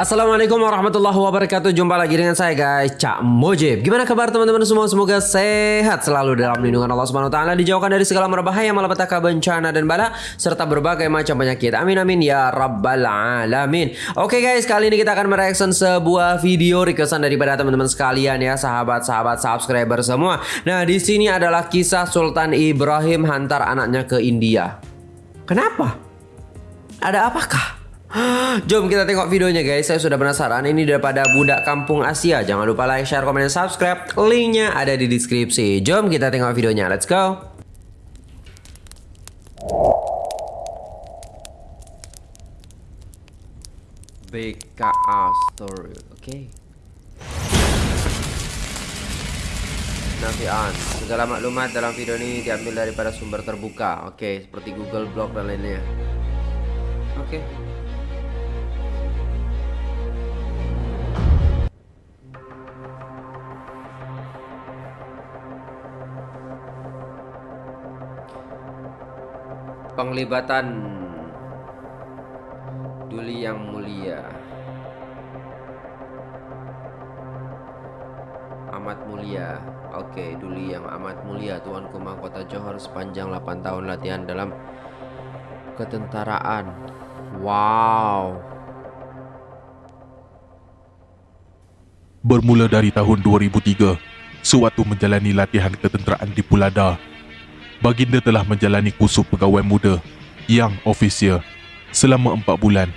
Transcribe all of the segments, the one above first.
Assalamualaikum warahmatullahi wabarakatuh. Jumpa lagi dengan saya guys Cak Mojib Gimana kabar teman-teman semua? Semoga sehat selalu dalam lindungan Allah Taala Dijauhkan dari segala merbahaya Malapetaka bencana dan bala Serta berbagai macam penyakit. Amin amin ya rabbal alamin. Oke guys kali ini kita akan mereaction sebuah video Requestan daripada teman-teman sekalian ya Sahabat-sahabat subscriber semua. Nah di sini adalah kisah Sultan Ibrahim Hantar anaknya ke India. Kenapa? Ada apakah? Jom kita tengok videonya guys. Saya sudah penasaran. Ini daripada budak kampung Asia. Jangan lupa like, share, komen, dan subscribe. Linknya ada di deskripsi. Jom kita tengok videonya. Let's go. BKA Story Oke okay. Nafian Segala maklumat dalam video ini Diambil daripada sumber terbuka Oke okay, Seperti Google Blog dan lainnya. Oke okay. Penglibatan Duli yang mulia. Amat mulia. Oke, Duli yang amat mulia Tuan Kumang Kota Johor sepanjang 8 tahun latihan dalam ketentaraan. Wow. Bermula dari tahun 2003 Sewaktu menjalani latihan ketenteraan di Pulada Baginda telah menjalani kursus pegawai muda yang ofisial selama empat bulan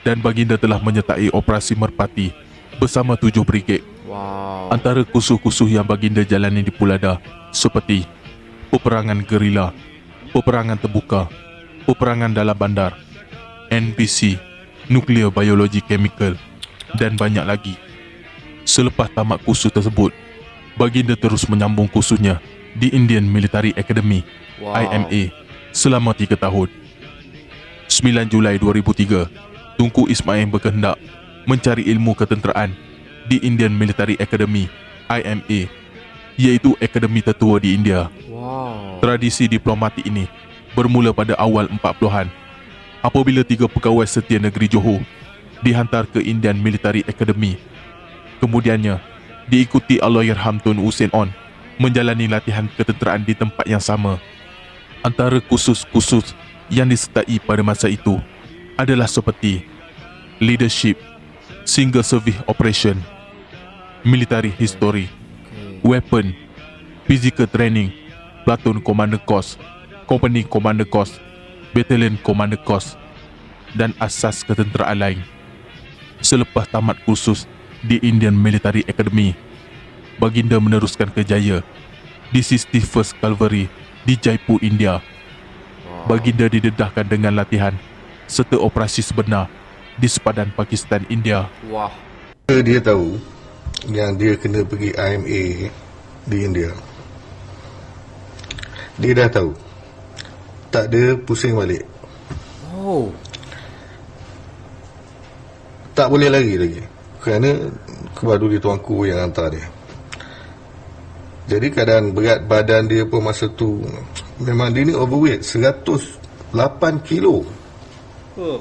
dan Baginda telah menyertai operasi merpati bersama tujuh brigade. Wow. Antara kursus-kursus yang Baginda jalani di Pulada seperti peperangan gerila, peperangan terbuka, peperangan dalam bandar, NPC, nuklear biologi chemical dan banyak lagi. Selepas tamat kursus tersebut, Baginda terus menyambung kursusnya di Indian Military Academy wow. IMA selama 3 tahun. 9 Julai 2003, Tunku Ismail berkehendak mencari ilmu ketenteraan di Indian Military Academy IMA iaitu akademi tertua di India. Wow. Tradisi diplomatik ini bermula pada awal 40-an apabila tiga pegawai setia negeri Johor dihantar ke Indian Military Academy. Kemudiannya, diikuti Allahyarham Tun Hussein On menjalani latihan ketenteraan di tempat yang sama. Antara kursus-kursus yang disertai pada masa itu adalah seperti leadership, single service operation, military history, weapon, physical training, platoon commander course, company commander course, battalion commander course dan asas ketenteraan lain. Selepas tamat kursus di Indian Military Academy, Baginda meneruskan kejaya di 61st Cavalry di Jaipur, India. Baginda didedahkan dengan latihan serta operasi sebenar di sepadan Pakistan, India. Wah. Dia tahu yang dia kena pergi IMA di India. Dia dah tahu. Tak ada pusing balik. Oh. Tak boleh lagi lagi. Kerana kepada dia tuanku yang hantar dia. Jadi keadaan berat badan dia pun masa tu memang dia ni overweight 108 kilo. Oh.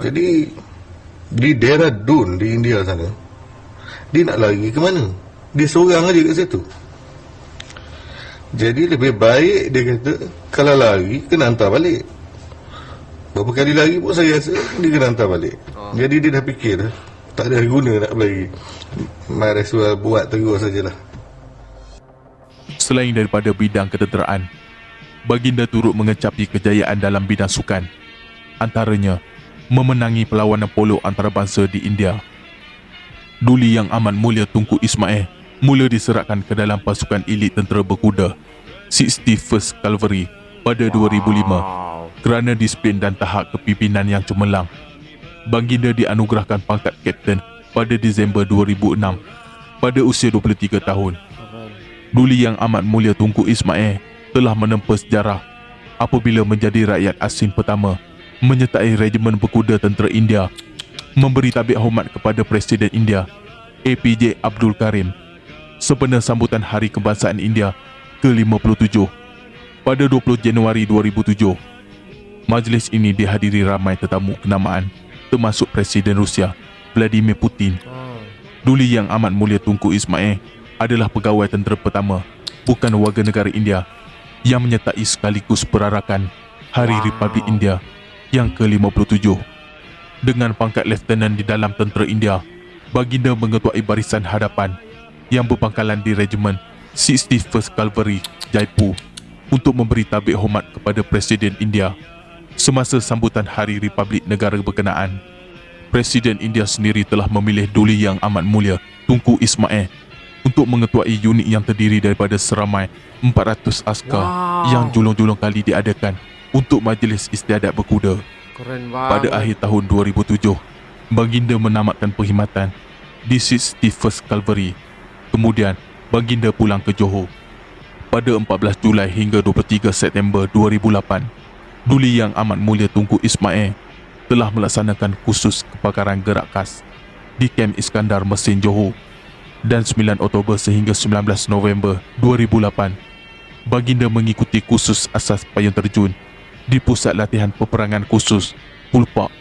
Jadi di daerah Dun di India sana dia nak lari ke mana? Dia seorang aja kat situ. Jadi lebih baik dia kata kalau lari kena hantar balik. Berapa kali lari pun saya rasa dia kena hantar balik. Oh. Jadi dia dah fikir tak ada guna nak lagi Might as well buat terus sajalah. Selain daripada bidang ketenteraan Baginda turut mengecapi kejayaan dalam bidang sukan Antaranya Memenangi perlawanan polo antarabangsa di India. Duli yang amat mulia Tunku Ismail Mula diserahkan ke dalam pasukan elit tentera berkuda 61st Cavalry pada 2005 kerana disiplin dan tahap kepimpinan yang cemerlang Baginda dianugerahkan pangkat Kapten pada Disember 2006 pada usia 23 tahun. Duli yang amat mulia Tunku Ismail telah menempa sejarah apabila menjadi rakyat asing pertama menyertai Regimen Berkuda Tentera India memberi tabik hormat kepada Presiden India APJ Abdul Karim sebenar sambutan Hari Kebangsaan India ke-57 pada 20 Januari 2007. Majlis ini dihadiri ramai tetamu kenamaan termasuk Presiden Rusia Vladimir Putin. Duli Yang Amat Mulia Tunku Ismail adalah pegawai tentera pertama bukan warga negara India yang menyertai sekaligus perarakan Hari Wow. Republik India yang ke-57. Dengan pangkat Lieutenant di dalam tentera India, baginda mengetuai barisan hadapan yang berpangkalan di Regimen 61st Cavalry Jaipur untuk memberi tabik hormat kepada Presiden India semasa sambutan Hari Republik negara berkenaan. Presiden India sendiri telah memilih Duli Yang Amat Mulia Tunku Ismail untuk mengetuai unit yang terdiri daripada seramai 400 askar Wow. yang julung-julung kali diadakan untuk majlis istiadat berkuda. Pada akhir tahun 2007, baginda menamatkan perkhidmatan di 61st Cavalry. Kemudian, baginda pulang ke Johor. Pada 14 Julai hingga 23 September 2008, Duli Yang Amat Mulia Tunku Ismail telah melaksanakan kursus kepakaran gerak khas di Kem Iskandar Mesin Johor dan 9 Oktober sehingga 19 November 2008 baginda mengikuti kursus asas payung terjun di Pusat Latihan Peperangan Khusus Pulpak.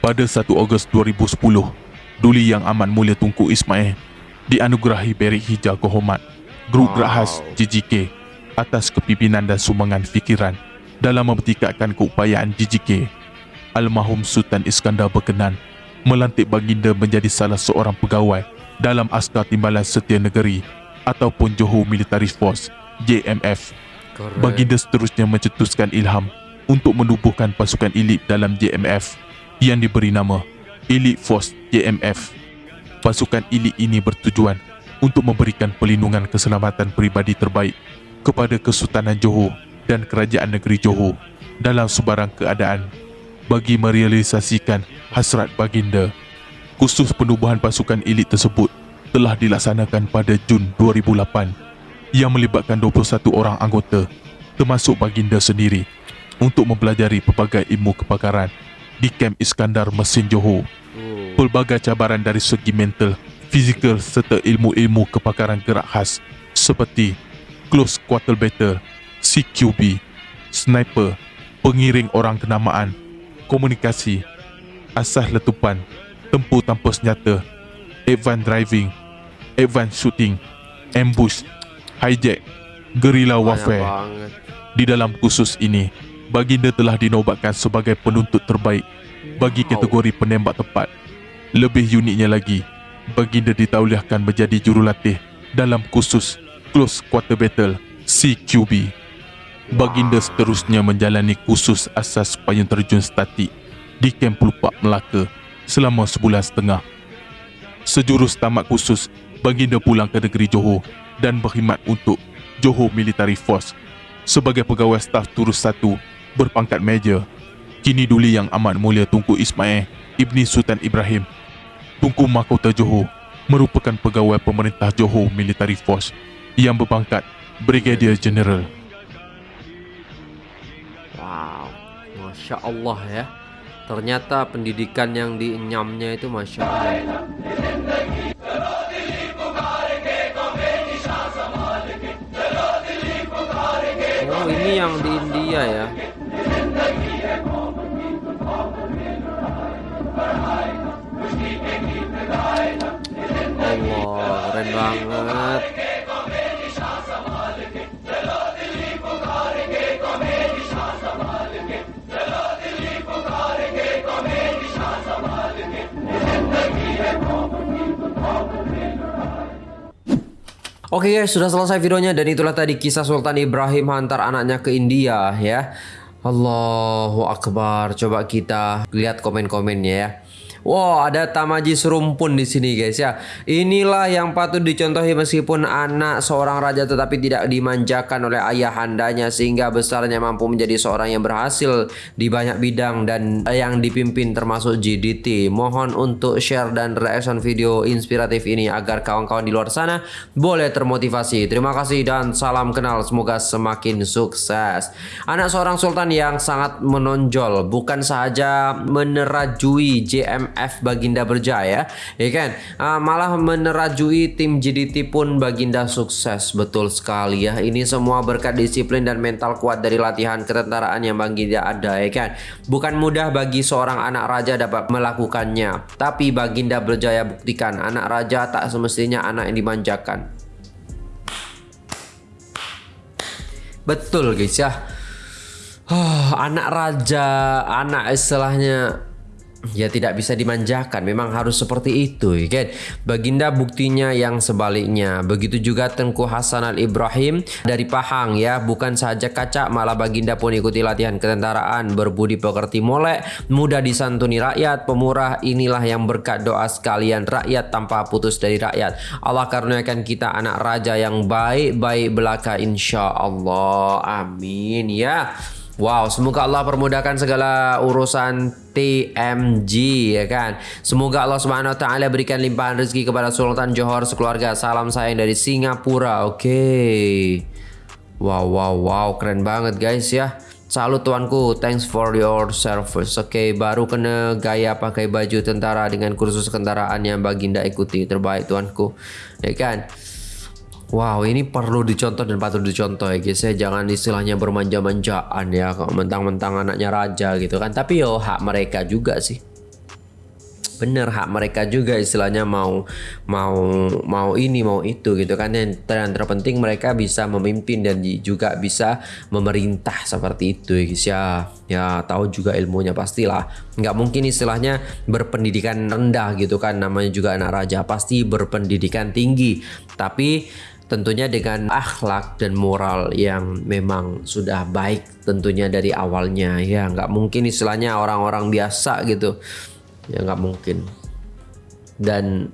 Pada 1 Ogos 2010, Duli Yang Amat Mulia Tunku Ismail dianugerahi Berik Hijau Kehormat Grup. Gerak Khas JJK atas kepimpinan dan sumbangan fikiran dalam mempertikatkan keupayaan JJK. Almarhum Sultan Iskandar berkenan melantik baginda menjadi salah seorang pegawai dalam Askar Timbalan Setia Negeri ataupun Johor Military Force JMF. Keren. Baginda seterusnya mencetuskan ilham untuk menubuhkan pasukan elit dalam JMF yang diberi nama Elite Force JMF. Pasukan elit ini bertujuan untuk memberikan perlindungan keselamatan peribadi terbaik kepada Kesultanan Johor dan Kerajaan Negeri Johor dalam sebarang keadaan bagi merealisasikan hasrat baginda. Kursus penubuhan pasukan elit tersebut telah dilaksanakan pada Jun 2008 yang melibatkan 21 orang anggota termasuk baginda sendiri untuk mempelajari pelbagai ilmu kebakaran di Kem Iskandar Mesin Johor. Oh. Pelbagai cabaran dari segi mental, fizikal serta ilmu-ilmu kebakaran gerak khas seperti close quarter battle, CQB, sniper, pengiring orang kenamaan, komunikasi, asas letupan, tempur tanpa senjata, advance driving, advance shooting, ambush, hijack, guerrilla warfare. Di dalam kursus ini, baginda telah dinobatkan sebagai penuntut terbaik bagi kategori penembak tepat. Lebih uniknya lagi, baginda ditauliahkan menjadi jurulatih dalam kursus Close Quarter Battle CQB. Baginda seterusnya menjalani kursus asas payung terjun statik di Kem Pelupak Melaka selama sebulan setengah. Sejurus tamat kursus, baginda pulang ke negeri Johor dan berkhidmat untuk Johor Military Force sebagai pegawai staf turus satu berpangkat Major. Kini Duli Yang Amat Mulia Tunku Ismail Ibni Sultan Ibrahim Tunku Mahkota Johor merupakan pegawai pemerintah Johor Military Force yang berpangkat Brigadier General. Wow. Masya Allah ya. Ternyata pendidikan yang dienyamnya itu Masya Allah. Oh ini yang di India ya. Allah keren banget. Oke guys, sudah selesai videonya dan itulah tadi kisah Sultan Ibrahim hantar anaknya ke India ya. Allahu Akbar. Coba kita lihat komen-komennya ya. Wow, ada tamaji serumpun di sini guys ya. Inilah yang patut dicontohi meskipun anak seorang raja tetapi tidak dimanjakan oleh ayahandanya sehingga besarnya mampu menjadi seorang yang berhasil di banyak bidang dan yang dipimpin termasuk GDT. Mohon untuk share dan reaction video inspiratif ini agar kawan-kawan di luar sana boleh termotivasi. Terima kasih dan salam kenal. Semoga semakin sukses. Anak seorang sultan yang sangat menonjol bukan sahaja menerajui JMF F Baginda berjaya ya kan? Uh, malah menerajui tim JDT pun Baginda sukses betul sekali ya. Ini semua berkat disiplin dan mental kuat dari latihan ketentaraan yang Baginda ada ya kan? Bukan mudah bagi seorang anak raja dapat melakukannya tapi Baginda berjaya buktikan anak raja tak semestinya anak yang dimanjakan. Betul guys ya. Oh, anak raja, anak istilahnya ya tidak bisa dimanjakan. Memang harus seperti itu, ya kan? Baginda buktinya yang sebaliknya. Begitu juga Tengku Hasan Al Ibrahim dari Pahang ya, bukan saja kaca, malah Baginda pun ikuti latihan ketentaraan, berbudi pekerti molek, mudah disantuni rakyat, pemurah. Inilah yang berkat doa sekalian rakyat tanpa putus dari rakyat. Allah karuniakan kita anak raja yang baik-baik belaka insya Allah. Amin ya. Wow, semoga Allah permudahkan segala urusan TMG ya kan. Semoga Allah Subhanahu wa taala berikan limpahan rezeki kepada Sultan Johor sekeluarga. Salam sayang dari Singapura. Oke. Okay. Wow, wow, wow, keren banget guys ya. Salut tuanku, thanks for your service. Oke, okay, baru kena gaya pakai baju tentara dengan kursus kendaraan yang baginda ikuti. Terbaik tuanku. Ya kan? Wow ini perlu dicontoh dan patut dicontoh ya guys ya. Jangan istilahnya bermanja-manjaan ya Mentang-mentang anaknya raja gitu kan. Tapi yo hak mereka juga sih. Bener hak mereka juga istilahnya mau mau mau ini mau itu gitu kan. Dan terpenting mereka bisa memimpin dan juga bisa memerintah seperti itu ya guys ya. Ya tahu juga ilmunya pastilah. Nggak mungkin istilahnya berpendidikan rendah gitu kan. Namanya juga anak raja pasti berpendidikan tinggi. Tapi tentunya dengan akhlak dan moral yang memang sudah baik tentunya dari awalnya. Ya nggak mungkin istilahnya orang-orang biasa gitu. Ya nggak mungkin. Dan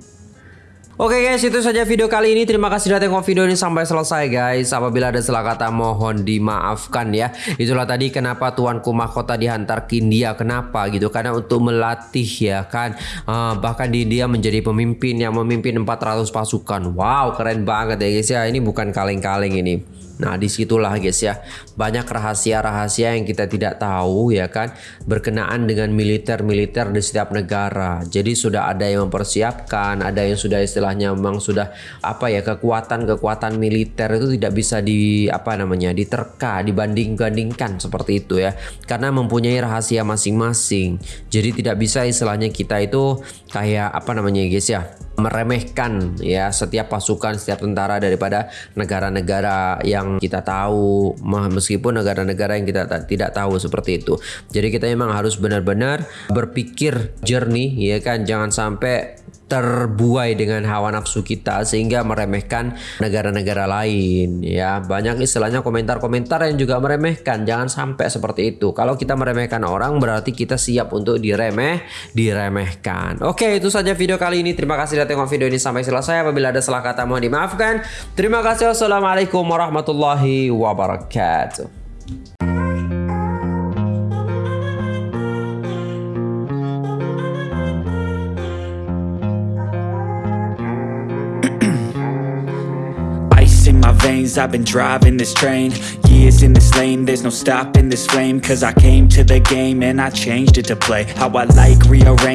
Oke guys itu saja video kali ini. Terima kasih sudah tengok video ini sampai selesai guys. Apabila ada salah kata mohon dimaafkan ya. Itulah tadi kenapa tuanku mahkota dihantar ke India. Kenapa? Gitu Karena untuk melatih ya kan? Uh, Bahkan di India menjadi pemimpin yang memimpin 400 pasukan. Wow keren banget ya guys ya. Ini bukan kaleng-kaleng ini Nah di situlah guys ya banyak rahasia-rahasia yang kita tidak tahu ya kan berkenaan dengan militer-militer di setiap negara. Jadi sudah ada yang mempersiapkan, ada yang sudah istilahnya memang sudah apa ya kekuatan-kekuatan militer itu tidak bisa di apa namanya diterka, dibanding-bandingkan seperti itu ya. Karena mempunyai rahasia masing-masing. Jadi tidak bisa istilahnya kita itu kayak apa namanya guys ya meremehkan ya setiap pasukan setiap tentara daripada negara-negara yang kita tahu meskipun negara-negara yang kita tidak tahu seperti itu. Jadi kita memang harus benar-benar berpikir jernih ya kan? Jangan sampai terbuai dengan hawa nafsu kita sehingga meremehkan negara-negara lain ya. Banyak istilahnya komentar-komentar yang juga meremehkan. Jangan sampai seperti itu. Kalau kita meremehkan orang berarti kita siap untuk diremeh diremehkan. Oke itu saja video kali ini. Terima kasih sudah tengok video ini sampai selesai. Apabila ada salah kata mohon dimaafkan. Terima kasih. Wassalamualaikum warahmatullahi wabarakatuh veins I've been driving this train. Years in this lane There's no stopping this flame. Cause I came to the game And I changed it to play. How I like rearrange